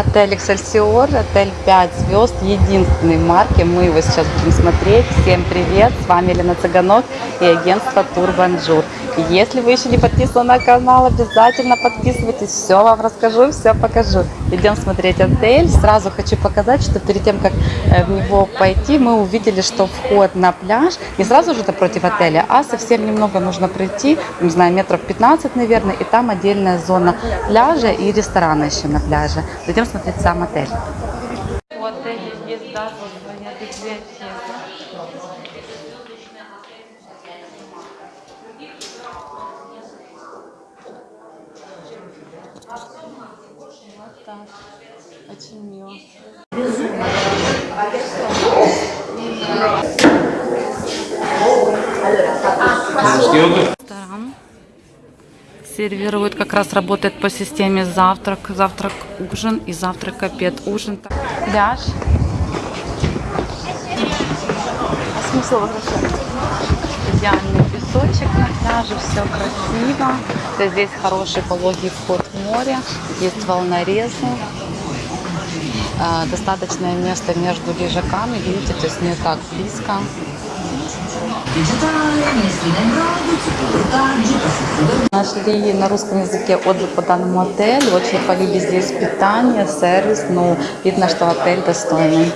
Отель Эксельсиор, отель 5 звезд, единственной марки. Мы его сейчас будем смотреть. Всем привет, с вами Елена Цыганок и агентство Турбонжур. Если вы еще не подписаны на канал, обязательно подписывайтесь. Все вам расскажу, все покажу. Идем смотреть отель. Сразу хочу показать, что перед тем, как э, в него пойти, мы увидели, что вход на пляж не сразу же напротив отеля, а совсем немного нужно пройти, не знаю, метров 15, наверное, и там отдельная зона пляжа и ресторана еще на пляже. Идем смотреть сам отель. У отеля есть даже своя библиотека. Вот так. Очень мило. Ресторан. Сервирует, как раз работает по системе завтрак, завтрак, ужин и завтрак, обед, ужин. Пляж. А смысл возвращаться? Идеальный песочек на пляже, все красиво. Здесь хороший пологий вход в море, есть волнорезы. А, Достаточное место между лежаками, видите, то есть не так близко. Нашли на русском языке отзыв по данному отелю. Очень хвалили здесь питание, сервис. Ну, видно, что отель достойный.